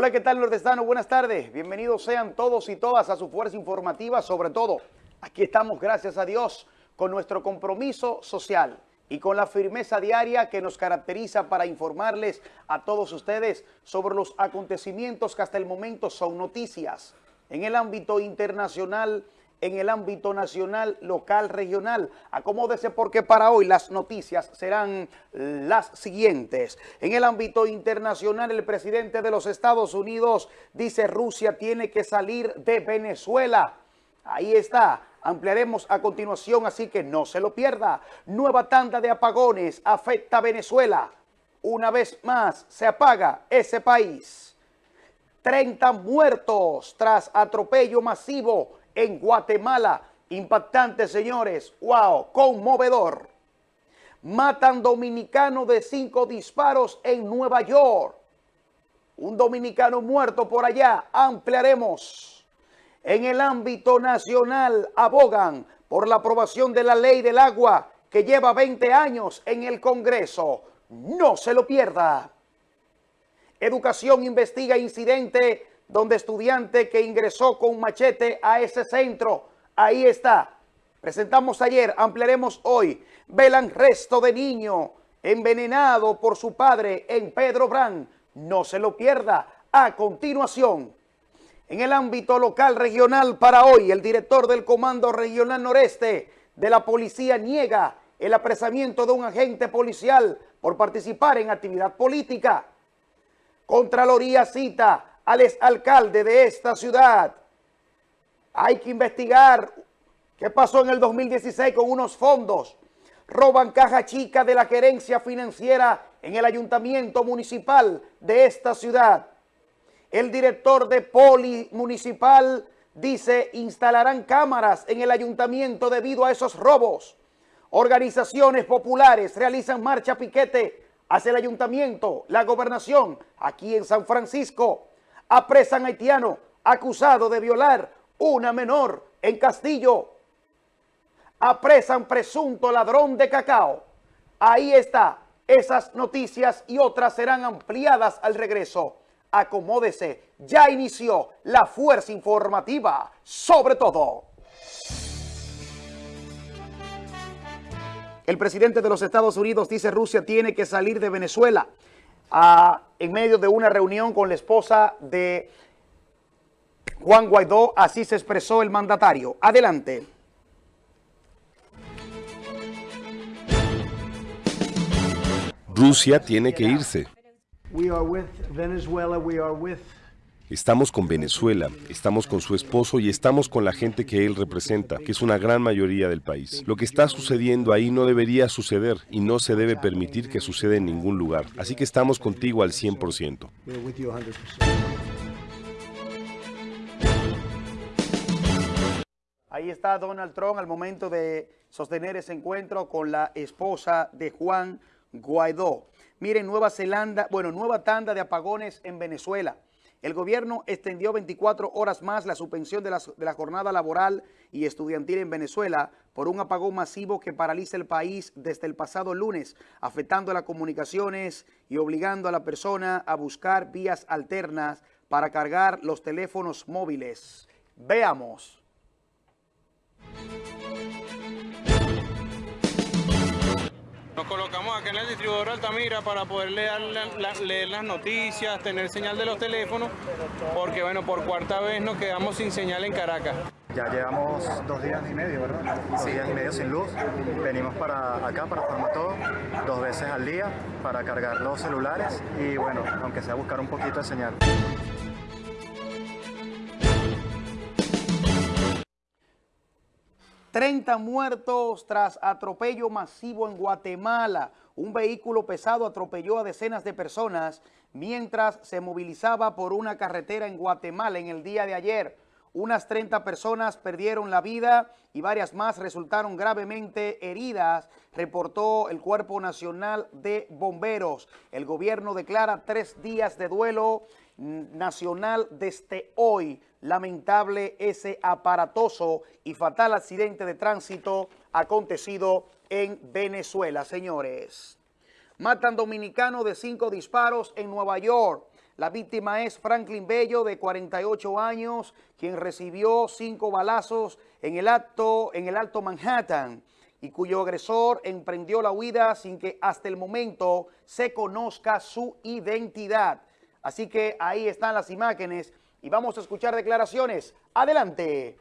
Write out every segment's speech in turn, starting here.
Hola, ¿qué tal nordestano? Buenas tardes. Bienvenidos sean todos y todas a su fuerza informativa, sobre todo. Aquí estamos, gracias a Dios, con nuestro compromiso social y con la firmeza diaria que nos caracteriza para informarles a todos ustedes sobre los acontecimientos que hasta el momento son noticias en el ámbito internacional, en el ámbito nacional, local, regional. Acomódese porque para hoy las noticias serán las siguientes. En el ámbito internacional, el presidente de los Estados Unidos dice Rusia tiene que salir de Venezuela. Ahí está. Ampliaremos a continuación, así que no se lo pierda. Nueva tanda de apagones afecta a Venezuela. Una vez más se apaga ese país. 30 muertos tras atropello masivo en Guatemala. Impactante, señores. ¡Wow! Conmovedor. Matan dominicano de cinco disparos en Nueva York. Un dominicano muerto por allá. Ampliaremos. En el ámbito nacional abogan por la aprobación de la ley del agua que lleva 20 años en el Congreso. No se lo pierda. Educación investiga incidente donde estudiante que ingresó con machete a ese centro, ahí está. Presentamos ayer, ampliaremos hoy. Velan resto de niño envenenado por su padre en Pedro Brán. No se lo pierda. A continuación, en el ámbito local regional para hoy, el director del Comando Regional Noreste de la Policía niega el apresamiento de un agente policial por participar en actividad política. Contraloría cita al exalcalde de esta ciudad. Hay que investigar qué pasó en el 2016 con unos fondos. Roban caja chica de la gerencia financiera en el ayuntamiento municipal de esta ciudad. El director de Poli Municipal dice instalarán cámaras en el ayuntamiento debido a esos robos. Organizaciones populares realizan marcha piquete hacia el ayuntamiento, la gobernación, aquí en San Francisco apresan haitiano acusado de violar una menor en Castillo. Apresan presunto ladrón de cacao. Ahí está. Esas noticias y otras serán ampliadas al regreso. Acomódese. Ya inició la fuerza informativa. Sobre todo. El presidente de los Estados Unidos dice Rusia tiene que salir de Venezuela en medio de una reunión con la esposa de Juan Guaidó. Así se expresó el mandatario. Adelante. Rusia tiene que irse. Estamos con Venezuela, estamos con su esposo y estamos con la gente que él representa, que es una gran mayoría del país. Lo que está sucediendo ahí no debería suceder y no se debe permitir que suceda en ningún lugar. Así que estamos contigo al 100%. Ahí está Donald Trump al momento de sostener ese encuentro con la esposa de Juan Guaidó. Miren, Nueva Zelanda, bueno, nueva tanda de apagones en Venezuela. El gobierno extendió 24 horas más la suspensión de la, jornada laboral y estudiantil en Venezuela por un apagón masivo que paraliza el país desde el pasado lunes, afectando las comunicaciones y obligando a la persona a buscar vías alternas para cargar los teléfonos móviles. Veamos. Nos colocamos acá en el distribuidor Altamira para poder leer, leer, las noticias, tener señal de los teléfonos, porque bueno, por cuarta vez nos quedamos sin señal en Caracas. Ya llevamos dos días y medio, ¿verdad? Dos días y medio sin luz. Venimos para acá, para todo, dos veces al día para cargar los celulares y bueno, aunque sea buscar un poquito de señal. 30 muertos tras atropello masivo en Guatemala. Un vehículo pesado atropelló a decenas de personas mientras se movilizaba por una carretera en Guatemala en el día de ayer. Unas 30 personas perdieron la vida y varias más resultaron gravemente heridas, reportó el Cuerpo Nacional de Bomberos. El gobierno declara tres días de duelo nacional desde hoy lamentable ese aparatoso y fatal accidente de tránsito acontecido en Venezuela, señores. Matan dominicano de cinco disparos en Nueva York. La víctima es Franklin Bello, de 48 años, quien recibió cinco balazos en el, acto, en el Alto Manhattan y cuyo agresor emprendió la huida sin que hasta el momento se conozca su identidad. Así que ahí están las imágenes y vamos a escuchar declaraciones. Adelante.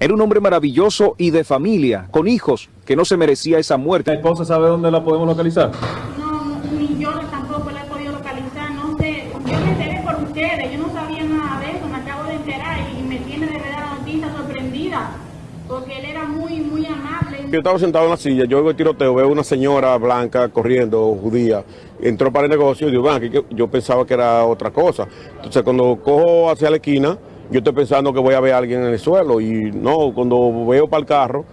Era un hombre maravilloso y de familia, con hijos, que no se merecía esa muerte. ¿La esposa sabe dónde la podemos localizar? No, ni yo tampoco la he podido localizar, no sé. Yo me enteré por ustedes, yo no sabía nada de eso, me acabo de enterar y me tiene de verdad la noticia sorprendida, porque él era muy, muy amable. Yo estaba sentado en la silla, yo veo el tiroteo, veo una señora blanca corriendo, judía, entró para el negocio y digo, "Ven aquí", yo pensaba que era otra cosa. Entonces cuando cojo hacia la esquina, yo estoy pensando que voy a ver a alguien en el suelo y no, cuando veo para el carro,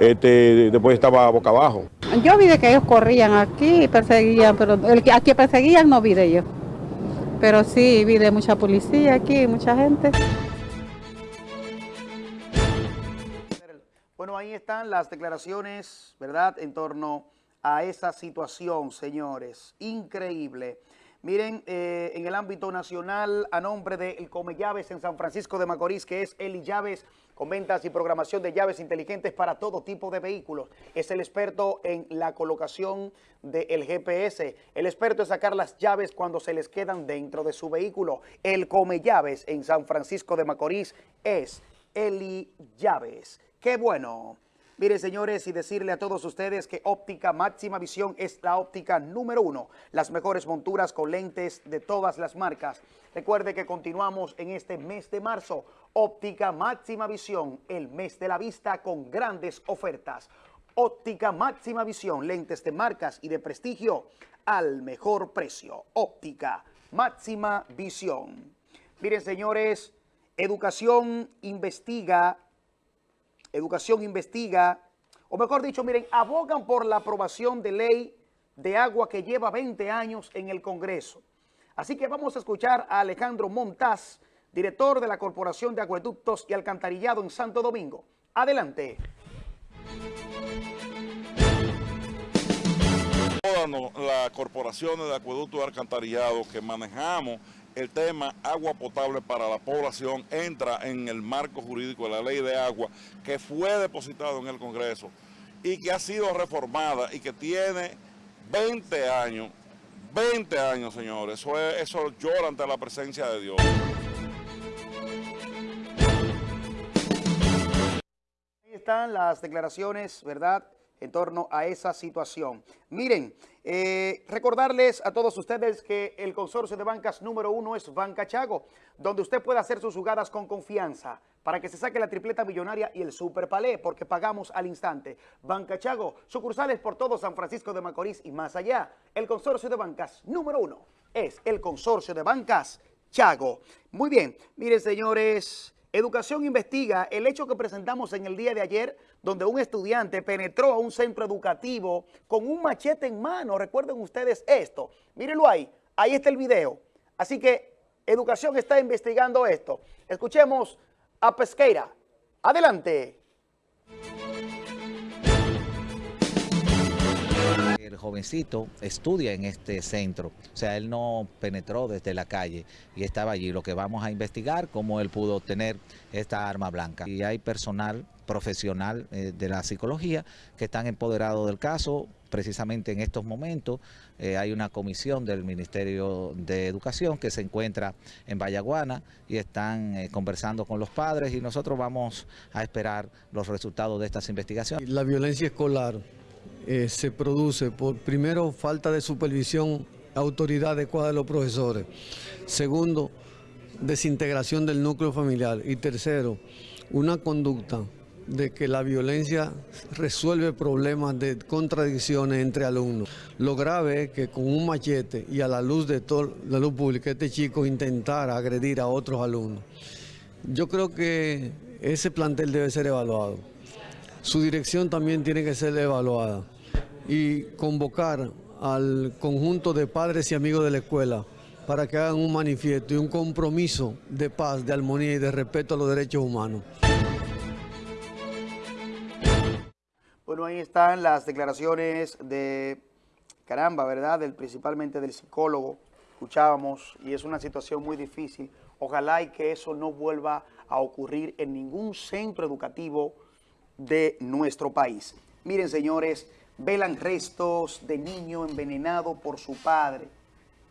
este, después estaba boca abajo. Yo vi de que ellos corrían aquí y perseguían, pero el que aquí perseguían no vi de ellos. Pero sí vi de mucha policía aquí, mucha gente. Bueno, ahí están las declaraciones, ¿verdad?, en torno a esa situación, señores. Increíble. Miren, eh, en el ámbito nacional, a nombre de El Come Llaves en San Francisco de Macorís, que es Eli Llaves, con ventas y programación de llaves inteligentes para todo tipo de vehículos. Es el experto en la colocación del GPS. El experto en sacar las llaves cuando se les quedan dentro de su vehículo. El Come Llaves en San Francisco de Macorís es Eli Llaves. ¡Qué bueno! Mire, señores, y decirle a todos ustedes que Óptica Máxima Visión es la óptica número uno. Las mejores monturas con lentes de todas las marcas. Recuerde que continuamos en este mes de marzo. Óptica Máxima Visión, el mes de la vista con grandes ofertas. Óptica Máxima Visión, lentes de marcas y de prestigio al mejor precio. Óptica Máxima Visión. Miren, señores, Educación investiga Educación investiga, o mejor dicho, miren, abogan por la aprobación de ley de agua que lleva 20 años en el Congreso. Así que vamos a escuchar a Alejandro Montaz, director de la Corporación de Acueductos y Alcantarillado en Santo Domingo. Adelante. Las corporaciones de acueducto y alcantarillado que manejamos el tema agua potable para la población entra en el marco jurídico de la ley de agua que fue depositado en el Congreso y que ha sido reformada y que tiene 20 años, 20 años señores, eso, es, eso llora ante la presencia de Dios. Ahí están las declaraciones, ¿verdad?, en torno a esa situación. Miren, eh, recordarles a todos ustedes que el consorcio de bancas número uno es Banca Chago, donde usted puede hacer sus jugadas con confianza para que se saque la tripleta millonaria y el super palé, porque pagamos al instante. Banca Chago, sucursales por todo San Francisco de Macorís y más allá. El consorcio de bancas número uno es el consorcio de bancas Chago. Muy bien, miren señores... Educación investiga el hecho que presentamos en el día de ayer, donde un estudiante penetró a un centro educativo con un machete en mano. Recuerden ustedes esto. Mírenlo ahí. Ahí está el video. Así que Educación está investigando esto. Escuchemos a Pesqueira. Adelante. El jovencito estudia en este centro, o sea, él no penetró desde la calle y estaba allí. Lo que vamos a investigar, cómo él pudo obtener esta arma blanca. Y hay personal profesional eh, de la psicología que están empoderados del caso. Precisamente en estos momentos eh, hay una comisión del Ministerio de Educación que se encuentra en Vallaguana y están eh, conversando con los padres y nosotros vamos a esperar los resultados de estas investigaciones. La violencia escolar eh, se produce por, primero, falta de supervisión, autoridad adecuada de los profesores. Segundo, desintegración del núcleo familiar. Y tercero, una conducta de que la violencia resuelve problemas de contradicciones entre alumnos. Lo grave es que con un machete y a la luz de toda la luz pública este chico intentara agredir a otros alumnos. Yo creo que ese plantel debe ser evaluado. Su dirección también tiene que ser evaluada y convocar al conjunto de padres y amigos de la escuela para que hagan un manifiesto y un compromiso de paz, de armonía y de respeto a los derechos humanos. Bueno, ahí están las declaraciones de, caramba, ¿verdad? Principalmente del psicólogo, escuchábamos, y es una situación muy difícil. Ojalá y que eso no vuelva a ocurrir en ningún centro educativo de nuestro país. Miren, señores, velan restos de niño envenenado por su padre.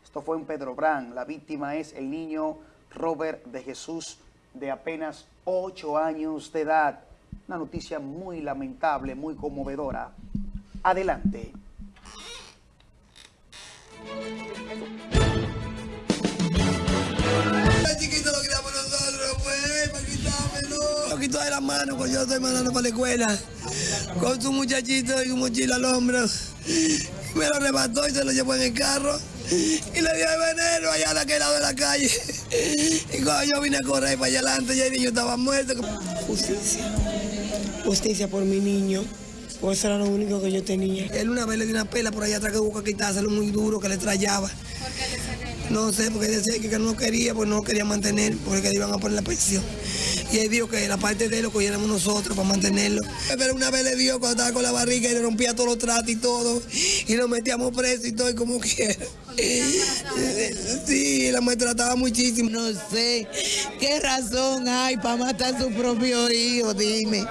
Esto fue en Pedro Brán. La víctima es el niño Robert de Jesús, de apenas 8 años de edad. Una noticia muy lamentable, muy conmovedora. Adelante. Lo quitó de la mano cuando yo estoy mandando para la escuela. Con su muchachito y su mochila al hombro. Me lo arrebató y se lo llevó en el carro. Y le dio el veneno allá a aquel lado de la calle. Y cuando yo vine a correr para allá adelante, ya el niño estaba muerto. Justicia. Justicia por mi niño. Pues eso era lo único que yo tenía. Él una vez le dio una pela por allá atrás que buscó quitárselo muy duro, que le trayaba. No sé, porque decía que no quería, pues no quería mantener, porque le iban a poner la pensión. Y él dijo que la parte de él lo cogiéramos nosotros para mantenerlo. Pero una vez le dio cuando estaba con la barriga y le rompía todos los tratos y todo. Y lo metíamos preso y todo, y como quiera. Sí, la maltrataba muchísimo. No sé qué razón hay para matar a su propio hijo, dime.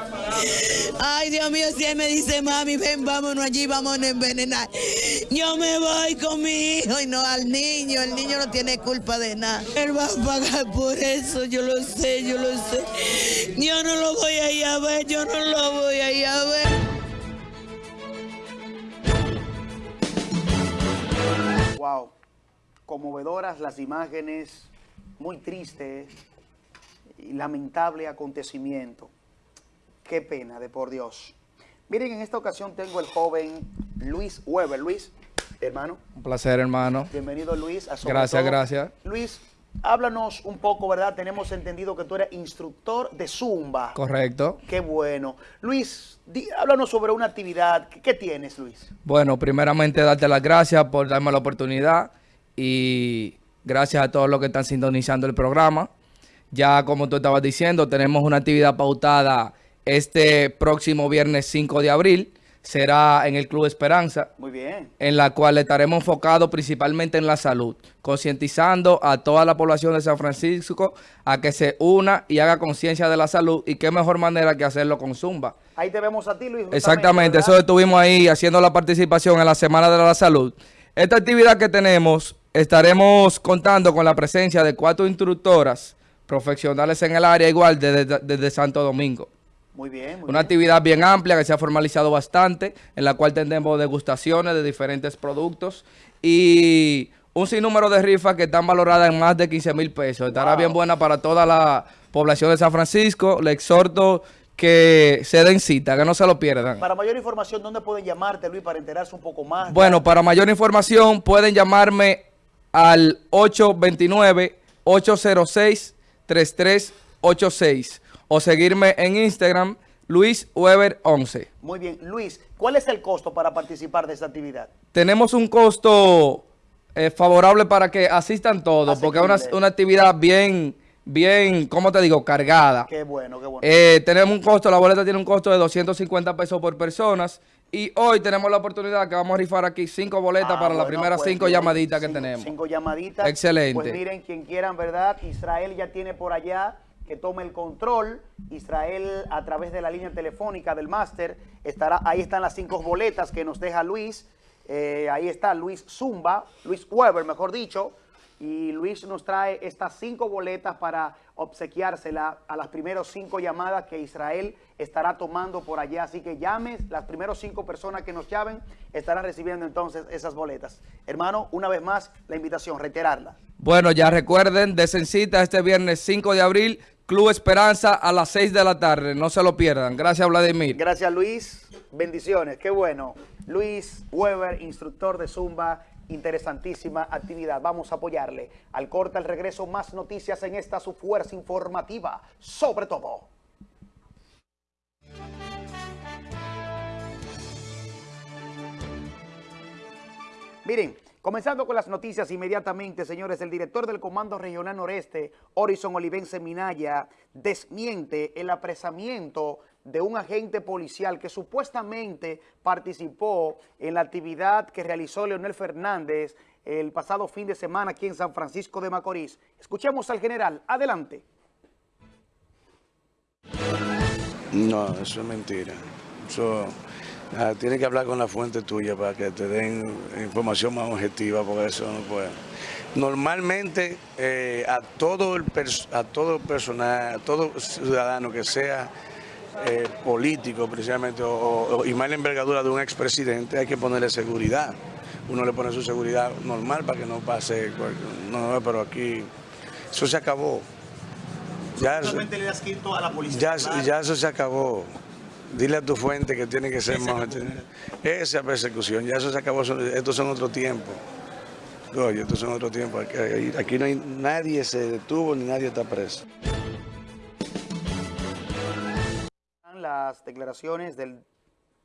Ay, Dios mío, si él me dice, mami, ven, vámonos allí, vamos a envenenar. Yo me voy con mi hijo y no al niño. El niño no tiene culpa de nada. Él va a pagar por eso, yo lo sé, yo lo sé. Yo no lo voy a ir a ver, yo no lo voy a ir a ver. Wow, conmovedoras las imágenes, muy tristes y lamentable acontecimiento. Qué pena, de por Dios. Miren, en esta ocasión tengo el joven Luis Weber. Luis, hermano. Un placer, hermano. Bienvenido, Luis. A Sobre Gracias, Todo. gracias. Luis, háblanos un poco, ¿verdad? Tenemos entendido que tú eres instructor de Zumba. Correcto. Qué bueno. Luis, di- háblanos sobre una actividad. ¿Qué, qué tienes, Luis? Bueno, primeramente darte las gracias por darme la oportunidad y gracias a todos los que están sintonizando el programa. Ya como tú estabas diciendo, tenemos una actividad pautada este próximo viernes 5 de abril. Será en el Club Esperanza. Muy bien. en la cual estaremos enfocados principalmente en la salud, concientizando a toda la población de San Francisco a que se una y haga conciencia de la salud y qué mejor manera que hacerlo con Zumba. Ahí te vemos a ti, Luis. Exactamente, ¿verdad? eso estuvimos ahí haciendo la participación en la Semana de la Salud. Esta actividad que tenemos, estaremos contando con la presencia de cuatro instructoras profesionales en el área, igual desde, desde Santo Domingo. Muy bien, muy Una actividad bien amplia que se ha formalizado bastante, en la cual tendremos degustaciones de diferentes productos y un sinnúmero de rifas que están valoradas en más de 15 mil pesos. Estará Wow. bien buena para toda la población de San Francisco. Le exhorto que se den cita, que no se lo pierdan. Para mayor información, ¿dónde pueden llamarte, Luis, para enterarse un poco más? Bueno, para mayor información pueden llamarme al 829-806-3386 o seguirme en Instagram, Luis Weber 11. Muy bien. Luis, ¿cuál es el costo para participar de esta actividad? Tenemos un costo eh, favorable para que asistan todos, porque es una, actividad bien, bien, ¿cómo te digo? Cargada. Qué bueno, qué bueno. Eh, tenemos un costo, la boleta tiene un costo de 250 pesos por personas. Y hoy tenemos la oportunidad que vamos a rifar aquí cinco boletas Ah, para las bueno, primeras pues, cinco llamaditas que Cinco- tenemos. Cinco llamaditas. Excelente. Pues miren, quien quieran, ¿verdad? Israel ya tiene por allá que tome el control. Israel, a través de la línea telefónica del máster, estará, ahí están las cinco boletas que nos deja Luis. Eh, ahí está Luis Zumba, Luis Weber, mejor dicho. Y Luis nos trae estas cinco boletas para obsequiársela a las primeros cinco llamadas que Israel estará tomando por allá. Así que llames, las primeros cinco personas que nos llamen estarán recibiendo entonces esas boletas. Hermano, una vez más, la invitación, reiterarla. Bueno, ya recuerden, cita este viernes 5 de abril, Club Esperanza a las 6 de la tarde. No se lo pierdan. Gracias, Vladimir. Gracias, Luis. Bendiciones. Qué bueno. Luis Weber, instructor de Zumba. Interesantísima actividad. Vamos a apoyarle. Al corte, al regreso, más noticias en esta su fuerza informativa. Sobre todo. Miren, Comenzando con las noticias inmediatamente, señores, el director del Comando Regional Noreste, Horizon Olivense Minaya, desmiente el apresamiento de un agente policial que supuestamente participó en la actividad que realizó Leonel Fernández el pasado fin de semana aquí en San Francisco de Macorís. Escuchemos al general. Adelante. No, eso es mentira. Eso, ah, tienes que hablar con la fuente tuya para que te den información más objetiva, porque eso no puede. Normalmente eh, a todo el a todo personal, a todo ciudadano que sea eh, político precisamente o, y más la envergadura de un expresidente hay que ponerle seguridad. Uno le pone su seguridad normal para que no pase, no, no pero aquí eso se acabó. Ya, le has a la policía. Ya, ya eso se acabó. Dile a tu fuente que tiene que ser más... Esa persecución, ya eso se acabó, estos son otro tiempo. Oye, estos son otro tiempo. Aquí, aquí no hay, nadie se detuvo ni nadie está preso. Las declaraciones del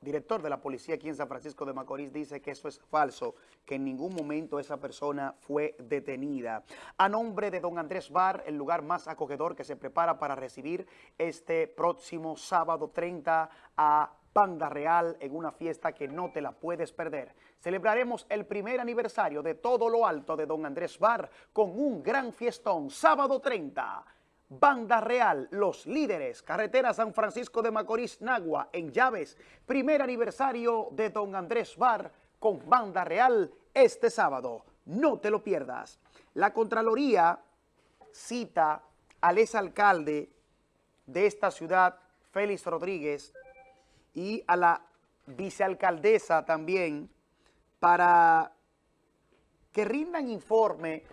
director de la policía aquí en San Francisco de Macorís dice que eso es falso, que en ningún momento esa persona fue detenida. A nombre de don Andrés Bar, el lugar más acogedor que se prepara para recibir este próximo sábado 30 a Banda Real en una fiesta que no te la puedes perder. Celebraremos el primer aniversario de todo lo alto de don Andrés Bar con un gran fiestón, sábado 30 Banda Real, los líderes, carretera San Francisco de Macorís, Nagua, en Llaves, primer aniversario de Don Andrés Bar con Banda Real este sábado. No te lo pierdas. La Contraloría cita al exalcalde de esta ciudad, Félix Rodríguez, y a la vicealcaldesa también para que rindan informe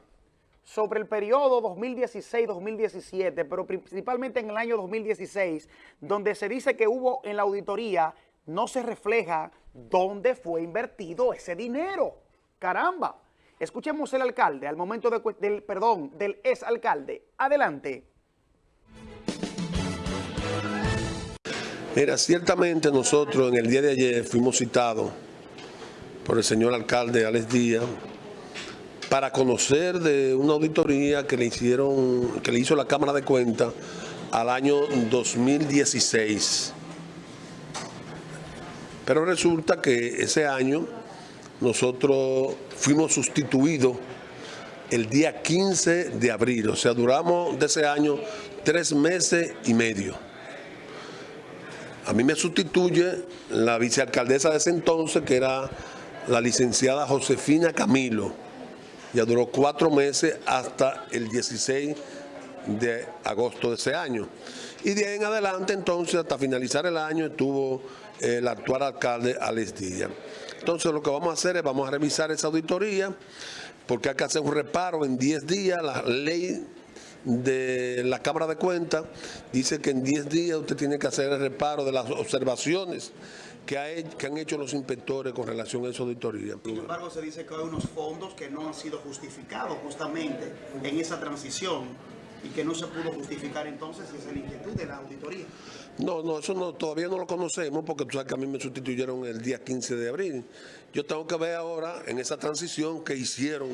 sobre el periodo 2016-2017, pero principalmente en el año 2016, donde se dice que hubo en la auditoría, no se refleja dónde fue invertido ese dinero. ¡Caramba! Escuchemos el alcalde al momento del, perdón, del exalcalde. Adelante. Mira, ciertamente nosotros en el día de ayer fuimos citados por el señor alcalde Alex Díaz para conocer de una auditoría que le hicieron, que le hizo la Cámara de Cuentas al año 2016. Pero resulta que ese año nosotros fuimos sustituidos el día 15 de abril, o sea, duramos de ese año tres meses y medio. A mí me sustituye la vicealcaldesa de ese entonces, que era la licenciada Josefina Camilo, ya duró cuatro meses hasta el 16 de agosto de ese año. Y de ahí en adelante, entonces, hasta finalizar el año, estuvo el actual alcalde Alex Díaz. Entonces, lo que vamos a hacer es, vamos a revisar esa auditoría, porque hay que hacer un reparo en 10 días. La ley de la Cámara de Cuentas dice que en 10 días usted tiene que hacer el reparo de las observaciones que, han hecho los inspectores con relación a esa auditoría. Sin embargo, se dice que hay unos fondos que no han sido justificados justamente en esa transición y que no se pudo justificar entonces si es la inquietud de la auditoría. No, no, eso no, todavía no lo conocemos porque tú sabes que a mí me sustituyeron el día 15 de abril. Yo tengo que ver ahora en esa transición que hicieron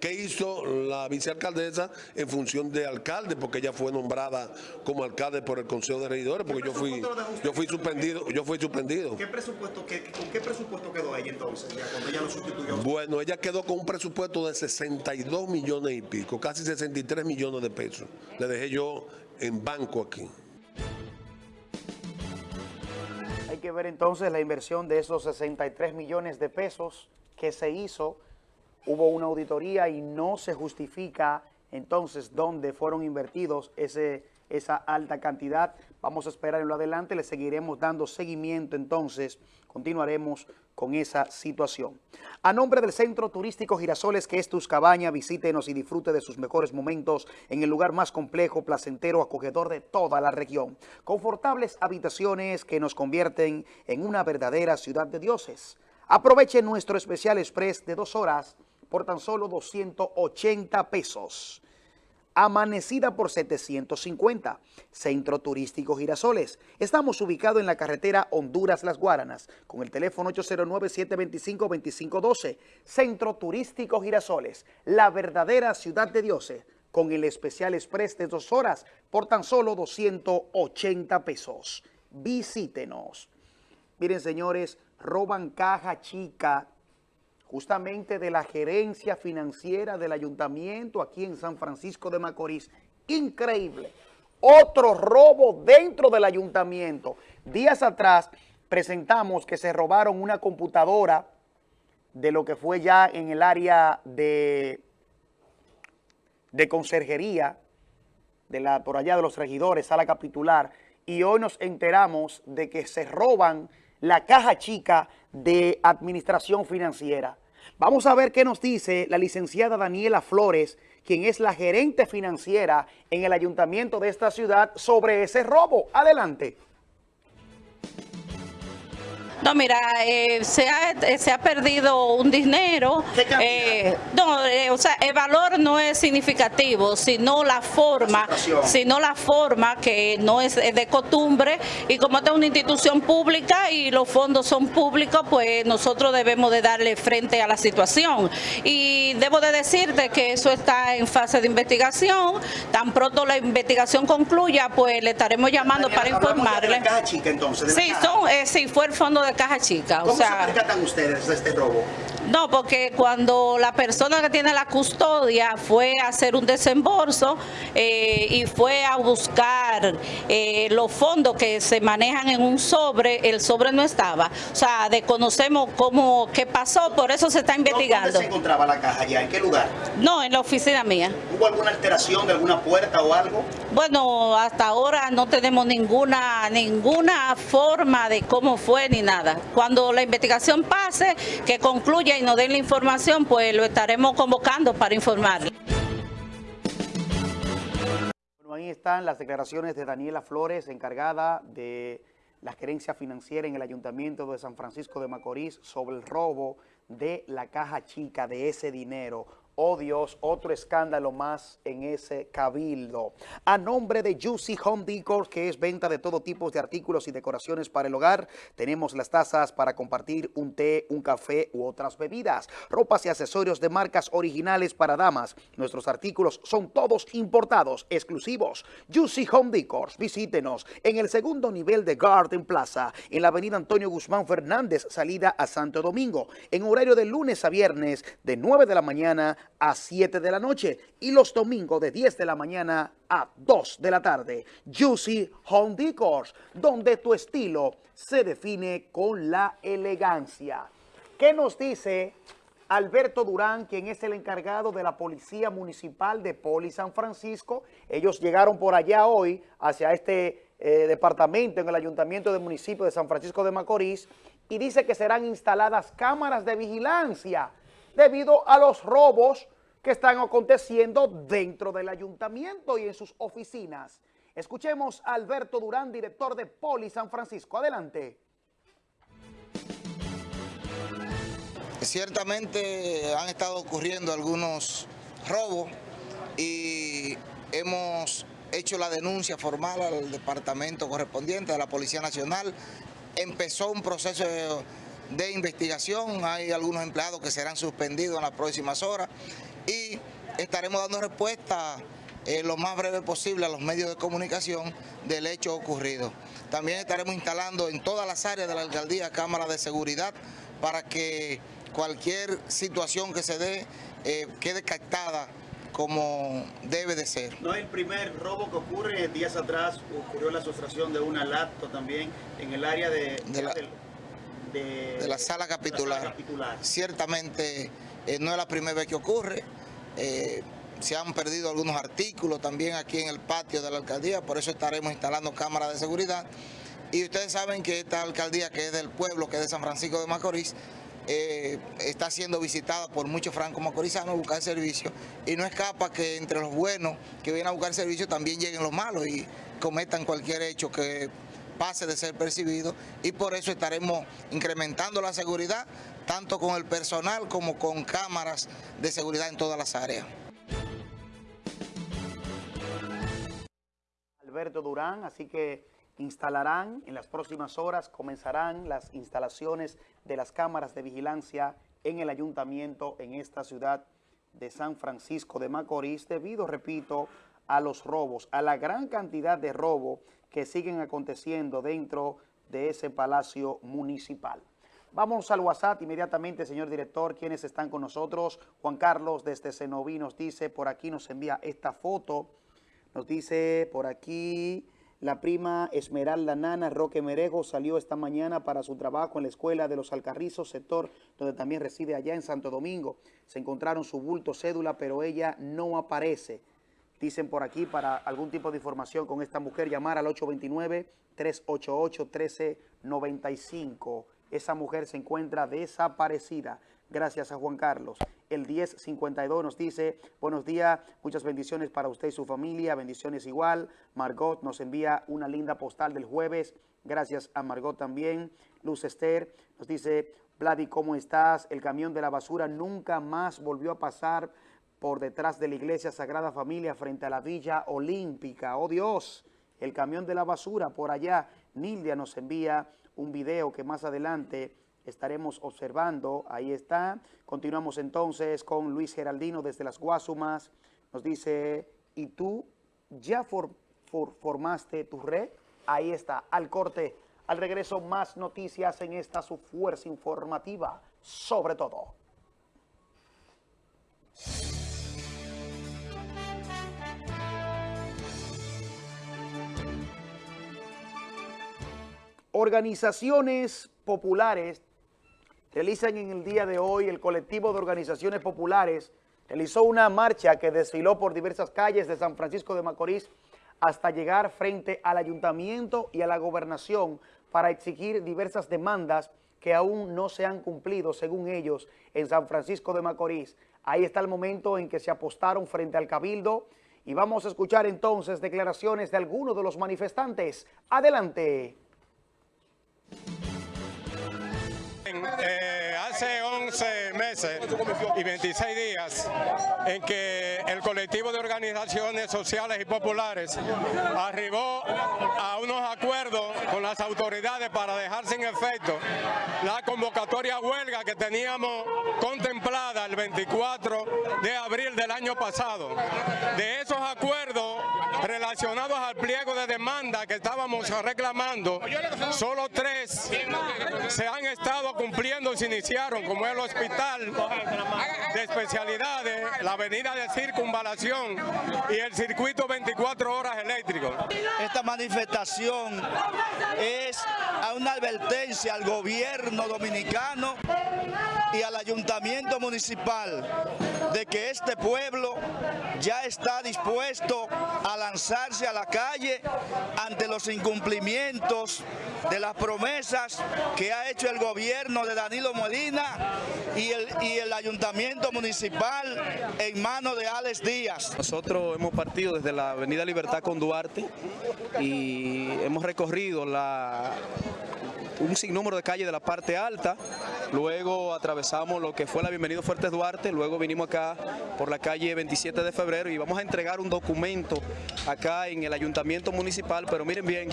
¿Qué hizo la vicealcaldesa en función de alcalde? Porque ella fue nombrada como alcalde por el Consejo de Regidores, porque yo fui yo fui suspendido, yo fui suspendido. ¿Qué presupuesto, ¿Con qué presupuesto quedó ella entonces, ya cuando ella lo sustituyó? Bueno, ella quedó con un presupuesto de 62 millones y pico, casi 63 millones de pesos. Le dejé yo en banco aquí. Hay que ver entonces la inversión de esos 63 millones de pesos que se hizo hubo una auditoría y no se justifica entonces dónde fueron invertidos ese, esa alta cantidad. Vamos a esperar en lo adelante, le seguiremos dando seguimiento entonces, continuaremos con esa situación. A nombre del Centro Turístico Girasoles, que es tus cabañas, visítenos y disfrute de sus mejores momentos en el lugar más complejo, placentero, acogedor de toda la región. Confortables habitaciones que nos convierten en una verdadera ciudad de dioses. Aproveche nuestro especial express de dos horas por tan solo 280 pesos. Amanecida por 750, Centro Turístico Girasoles. Estamos ubicados en la carretera Honduras-Las Guaranas, con el teléfono 809-725-2512. Centro Turístico Girasoles, la verdadera ciudad de dioses, con el especial express de dos horas por tan solo 280 pesos. Visítenos. Miren, señores, roban caja chica justamente de la gerencia financiera del ayuntamiento aquí en San Francisco de Macorís. Increíble. Otro robo dentro del ayuntamiento. Días atrás presentamos que se robaron una computadora de lo que fue ya en el área de, de conserjería, de la, por allá de los regidores, sala capitular, y hoy nos enteramos de que se roban la caja chica de administración financiera. Vamos a ver qué nos dice la licenciada Daniela Flores, quien es la gerente financiera en el ayuntamiento de esta ciudad, sobre ese robo. Adelante. No, mira, eh, se, ha, eh, se ha perdido un dinero. Eh, no, eh, o sea, el valor no es significativo, sino la forma, sino la forma que no es de costumbre y como esta es una institución pública y los fondos son públicos, pues nosotros debemos de darle frente a la situación. Y debo de decirte que eso está en fase de investigación. Tan pronto la investigación concluya, pues le estaremos llamando para informarle. De la caja chica, entonces, sí, son, eh, sí, fue el fondo de caja chica. ¿Cómo o sea, se percatan ustedes de este robo? No, porque cuando la persona que tiene la custodia fue a hacer un desembolso eh, y fue a buscar eh, los fondos que se manejan en un sobre, el sobre no estaba. O sea, desconocemos cómo, qué pasó, por eso se está investigando. ¿Dónde se encontraba la caja ya? ¿En qué lugar? No, en la oficina mía. ¿Hubo alguna alteración de alguna puerta o algo? Bueno, hasta ahora no tenemos ninguna, ninguna forma de cómo fue ni nada. Cuando la investigación pase, que concluya y nos den la información, pues lo estaremos convocando para informarle. Bueno, ahí están las declaraciones de Daniela Flores, encargada de la gerencia financiera en el Ayuntamiento de San Francisco de Macorís sobre el robo de la caja chica de ese dinero. Oh Dios, otro escándalo más en ese cabildo. A nombre de Juicy Home Decor, que es venta de todo tipo de artículos y decoraciones para el hogar, tenemos las tazas para compartir un té, un café u otras bebidas. Ropas y accesorios de marcas originales para damas. Nuestros artículos son todos importados, exclusivos. Juicy Home Decor, visítenos en el segundo nivel de Garden Plaza, en la avenida Antonio Guzmán Fernández, salida a Santo Domingo, en horario de lunes a viernes, de 9 de la mañana a 7 de la noche y los domingos de 10 de la mañana a 2 de la tarde. Juicy Home Decors, donde tu estilo se define con la elegancia. ¿Qué nos dice Alberto Durán, quien es el encargado de la Policía Municipal de Poli San Francisco? Ellos llegaron por allá hoy hacia este eh, departamento en el Ayuntamiento del Municipio de San Francisco de Macorís y dice que serán instaladas cámaras de vigilancia debido a los robos que están aconteciendo dentro del ayuntamiento y en sus oficinas. Escuchemos a Alberto Durán, director de Poli San Francisco. Adelante. Ciertamente han estado ocurriendo algunos robos y hemos hecho la denuncia formal al departamento correspondiente de la Policía Nacional. Empezó un proceso de investigación, hay algunos empleados que serán suspendidos en las próximas horas y estaremos dando respuesta eh, lo más breve posible a los medios de comunicación del hecho ocurrido. También estaremos instalando en todas las áreas de la alcaldía cámaras de seguridad para que cualquier situación que se dé eh, quede captada como debe de ser. No es el primer robo que ocurre, días atrás ocurrió la sustracción de una laptop también en el área de, de la, de, de la sala capitular. La sala capitular. Ciertamente eh, no es la primera vez que ocurre. Eh, se han perdido algunos artículos también aquí en el patio de la alcaldía, por eso estaremos instalando cámaras de seguridad. Y ustedes saben que esta alcaldía, que es del pueblo, que es de San Francisco de Macorís, eh, está siendo visitada por muchos francos macorizanos a buscar servicio y no escapa que entre los buenos que vienen a buscar servicio también lleguen los malos y cometan cualquier hecho que pase de ser percibido y por eso estaremos incrementando la seguridad tanto con el personal como con cámaras de seguridad en todas las áreas. Alberto Durán, así que instalarán en las próximas horas, comenzarán las instalaciones de las cámaras de vigilancia en el ayuntamiento en esta ciudad de San Francisco de Macorís debido, repito, a los robos, a la gran cantidad de robos que siguen aconteciendo dentro de ese palacio municipal. Vamos al WhatsApp inmediatamente, señor director, quienes están con nosotros. Juan Carlos desde Cenoví nos dice, por aquí nos envía esta foto, nos dice por aquí... La prima Esmeralda Nana Roque Merejo salió esta mañana para su trabajo en la escuela de los Alcarrizos, sector donde también reside allá en Santo Domingo. Se encontraron su bulto, cédula, pero ella no aparece. Dicen por aquí, para algún tipo de información con esta mujer, llamar al 829-388-1395. Esa mujer se encuentra desaparecida. Gracias a Juan Carlos. El 1052 nos dice, buenos días, muchas bendiciones para usted y su familia, bendiciones igual. Margot nos envía una linda postal del jueves. Gracias a Margot también. Luz Esther nos dice, Vladi, ¿cómo estás? El camión de la basura nunca más volvió a pasar por detrás de la iglesia Sagrada Familia frente a la Villa Olímpica. ¡Oh Dios! El camión de la basura por allá. Nildia nos envía un video que más adelante estaremos observando. Ahí está. Continuamos entonces con Luis Geraldino desde las Guasumas. Nos dice, ¿y tú ya formaste tu red? Ahí está, al corte. Al regreso, más noticias en esta su fuerza informativa, sobre todo. Organizaciones populares realizan en el día de hoy el colectivo de organizaciones populares realizó una marcha que desfiló por diversas calles de San Francisco de Macorís hasta llegar frente al ayuntamiento y a la gobernación para exigir diversas demandas que aún no se han cumplido, según ellos, en San Francisco de Macorís. Ahí está el momento en que se apostaron frente al Cabildo y vamos a escuchar entonces declaraciones de algunos de los manifestantes. Adelante. Hace 11 meses y 26 días en que el colectivo de organizaciones sociales y populares arribó a unos acuerdos con las autoridades para dejar sin efecto la convocatoria huelga que teníamos contemplada el 24 de abril del año pasado. De esos acuerdos relacionados al pliego de demanda que estábamos reclamando, solo tres se han estado cumpliendo y se iniciaron, como el hospital de especialidades, la avenida de circunvalación y el circuito 24 horas eléctrico. Esta manifestación es una advertencia al gobierno dominicano y al ayuntamiento municipal de que este pueblo ya está dispuesto a lanzarse a la calle ante los incumplimientos de las promesas que ha hecho el gobierno de Danilo Medina y el, y el ayuntamiento municipal en manos de Alex Díaz. Nosotros hemos partido desde la avenida Libertad con Duarte y hemos recorrido la un sinnúmero de calles de la parte alta, luego atravesamos lo que fue la Bienvenido Fuertes Duarte, luego vinimos acá por la calle 27 de febrero y vamos a entregar un documento acá en el ayuntamiento municipal, pero miren bien,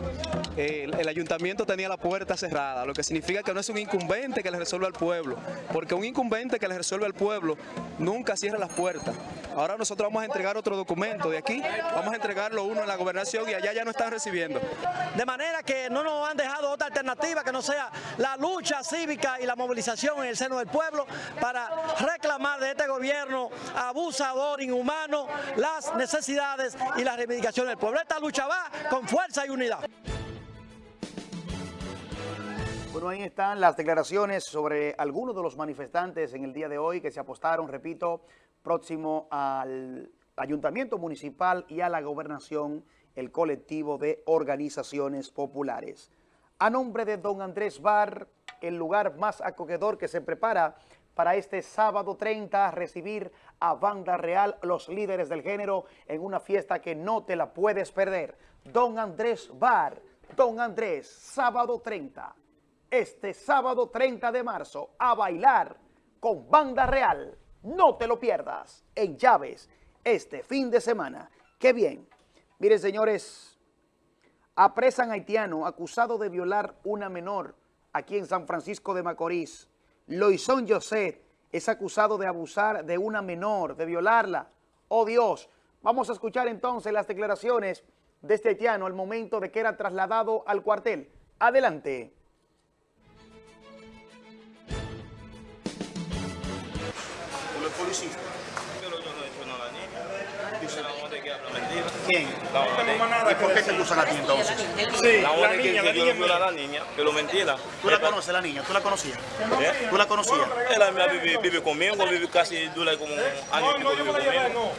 el, ayuntamiento tenía la puerta cerrada, lo que significa que no es un incumbente que le resuelva al pueblo, porque un incumbente que le resuelve al pueblo nunca cierra las puertas. Ahora nosotros vamos a entregar otro documento de aquí, vamos a entregarlo uno en la gobernación y allá ya no están recibiendo. De manera que no nos han dejado otra alternativa que no sea la lucha cívica y la movilización en el seno del pueblo para reclamar de este gobierno abusador, inhumano, las necesidades y las reivindicaciones del pueblo. Esta lucha va con fuerza y unidad. Bueno, ahí están las declaraciones sobre algunos de los manifestantes en el día de hoy que se apostaron, repito, próximo al ayuntamiento municipal y a la gobernación, el colectivo de organizaciones populares. A nombre de don Andrés Bar, el lugar más acogedor que se prepara para este sábado 30 a recibir a Banda Real, los líderes del género, en una fiesta que no te la puedes perder. Don Andrés Bar, Don Andrés, sábado 30 este sábado 30 de marzo a bailar con Banda Real. No te lo pierdas en Llaves este fin de semana. ¡Qué bien! Miren, señores, Apresan haitiano acusado de violar una menor aquí en San Francisco de Macorís. Loizón José es acusado de abusar de una menor, de violarla. ¡Oh Dios! Vamos a escuchar entonces las declaraciones de este haitiano al momento de que era trasladado al cuartel. Adelante. ¿Quién? ¿Y por qué te acusan a ti entonces? Sí, la niña, la niña es mía. la niña, pero mentira. ¿Tú la conoces, la niña? ¿Tú la conocías? ¿Eh? ¿Tú la conocías? Ella vive, vive conmigo, vive casi, dura como un año y pico vive conmigo.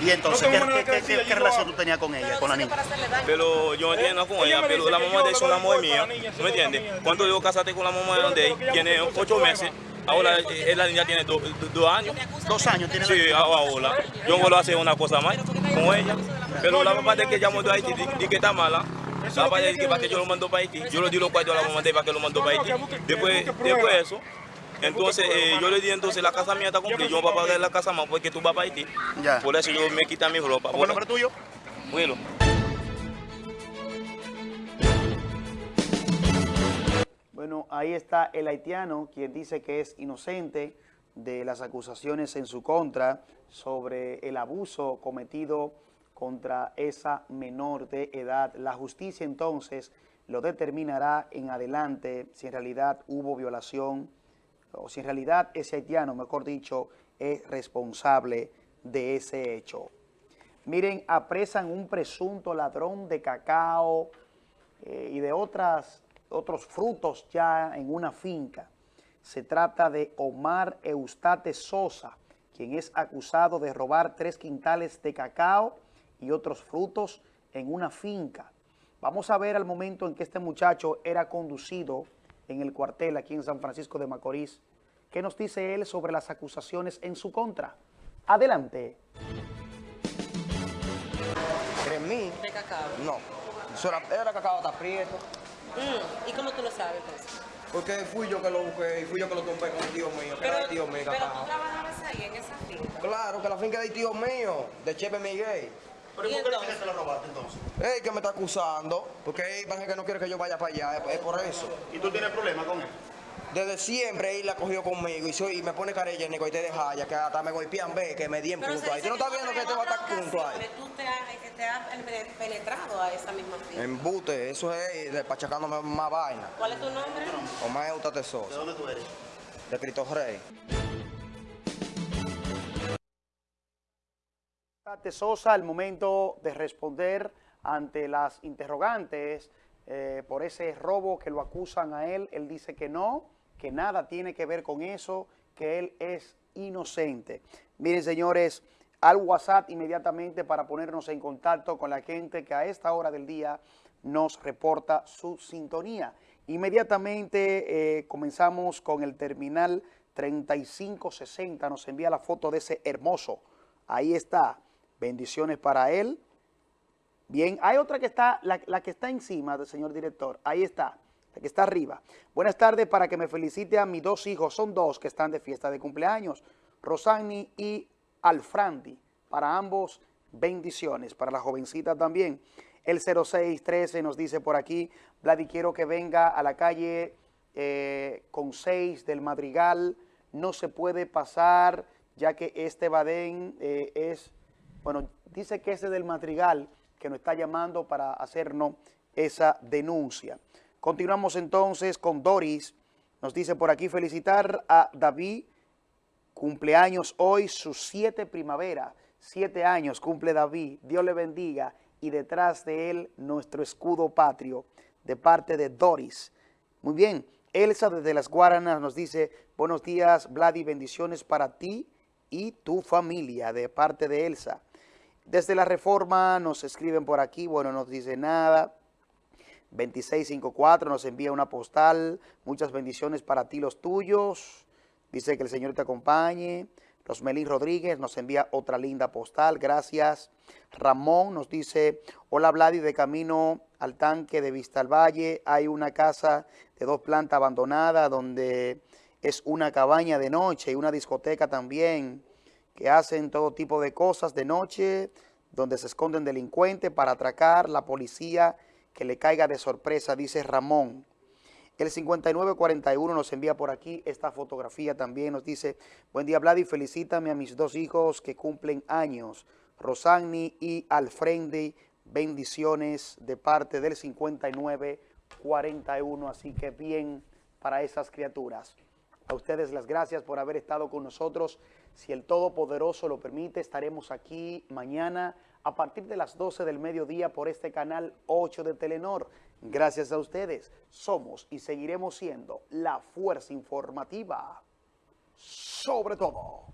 ¿Y entonces No qué, que relación tú tenías con ella, con la niña? Pero yo no entiendo con ella, pero la mamá de ella es una mujer mía, ¿tú me entiendes? Cuando yo casaste con la mamá de ella, tiene ocho meses, ahora eh, la niña tiene do- do- dos años. ¿Dos años tiene Sí, niña? ahora. Yo vuelvo a hacer una cosa más con ella. Pero la mamá de que llamó de Haití, di que está mala. La mamá de que para que yo lo mando para Haití. Yo le di los cuartos a la mamá de para que lo mandó para Haití. Después, después de eso, entonces eh, yo le di entonces la casa mía está cumplida. Yo voy a pagar la casa más porque tú vas para Haití. Por eso yo me quita mi ropa. ¿Cómo es el nombre tuyo? Bueno. Bueno, ahí está el haitiano, quien dice que es inocente de las acusaciones en su contra sobre el abuso cometido contra esa menor de edad. La justicia entonces lo determinará en adelante si en realidad hubo violación o si en realidad ese haitiano, mejor dicho, es responsable de ese hecho. Miren, apresan un presunto ladrón de cacao eh, y de otras, otros frutos ya en una finca. Se trata de Omar Eustate Sosa, quien es acusado de robar tres quintales de cacao y otros frutos en una finca. Vamos a ver al momento en que este muchacho era conducido en el cuartel aquí en San Francisco de Macorís. ¿Qué nos dice él sobre las acusaciones en su contra? Adelante. ¿Cremí? ¿De cacao? No. Era, era cacao hasta prieto. Mm, ¿Y cómo tú lo sabes, pues? Porque fui yo que lo busqué y fui yo que lo tumbé con el tío mío, que era el tío mío pero cacao. tú trabajabas ahí, en esa finca. Claro, que la finca del tío mío, de Chepe Miguel. ¿Pero por qué le que lo robaste entonces? Ey, que me está acusando, porque él parece que no quiere que yo vaya para allá, es, es por eso. ¿Y tú tienes problemas con él? Desde siempre él la cogió conmigo y, soy, y me pone carellénico y te deja ya que hasta me golpean, ve, que me di en Pero punto se ahí. ¿Tú no estás viendo que en te va a estar punto ahí? Tú te has, te has penetrado a esa misma finca. Embute, eso es despachacándome más vaina. ¿Cuál es tu nombre? Omar Eustate Sosa. ¿De dónde tú eres? De Cristo Rey. Sosa al momento de responder ante las interrogantes eh, por ese robo que lo acusan a él, él dice que no, que nada tiene que ver con eso, que él es inocente. Miren, señores, al WhatsApp inmediatamente para ponernos en contacto con la gente que a esta hora del día nos reporta su sintonía. Inmediatamente eh, comenzamos con el terminal 3560, nos envía la foto de ese hermoso. Ahí está. Bendiciones para él. Bien, hay otra que está, la, que está encima del señor director. Ahí está, la que está arriba. Buenas tardes para que me felicite a mis dos hijos. Son dos que están de fiesta de cumpleaños. Rosani y Alfrandi. Para ambos, bendiciones. Para la jovencita también. El 0613 nos dice por aquí, Vladi, quiero que venga a la calle eh, con 6 del Madrigal. No se puede pasar, ya que este Badén eh, es, bueno, dice que ese del Madrigal que nos está llamando para hacernos esa denuncia. Continuamos entonces con Doris. Nos dice por aquí felicitar a David, cumpleaños hoy, sus siete primavera, siete años cumple David, Dios le bendiga y detrás de él nuestro escudo patrio de parte de Doris. Muy bien, Elsa desde las Guaranas nos dice, buenos días Vladi, bendiciones para ti y tu familia de parte de Elsa. Desde la Reforma nos escriben por aquí, bueno, no nos dice nada. 2654 nos envía una postal, muchas bendiciones para ti los tuyos. Dice que el Señor te acompañe. Rosmelín Rodríguez nos envía otra linda postal, gracias. Ramón nos dice, hola Vladi, de camino al tanque de Vista al Valle, hay una casa de dos plantas abandonada donde es una cabaña de noche y una discoteca también, que hacen todo tipo de cosas de noche, donde se esconden delincuentes para atracar, la policía que le caiga de sorpresa, dice Ramón. El 5941 nos envía por aquí esta fotografía también. Nos dice, buen día Vladi, felicítame a mis dos hijos que cumplen años, Rosani y Alfrendi. Bendiciones de parte del 5941. Así que bien para esas criaturas. A ustedes las gracias por haber estado con nosotros. Si el Todopoderoso lo permite, estaremos aquí mañana a partir de las 12 del mediodía por este canal 8 de Telenor. Gracias a ustedes, somos y seguiremos siendo la fuerza informativa sobre todo.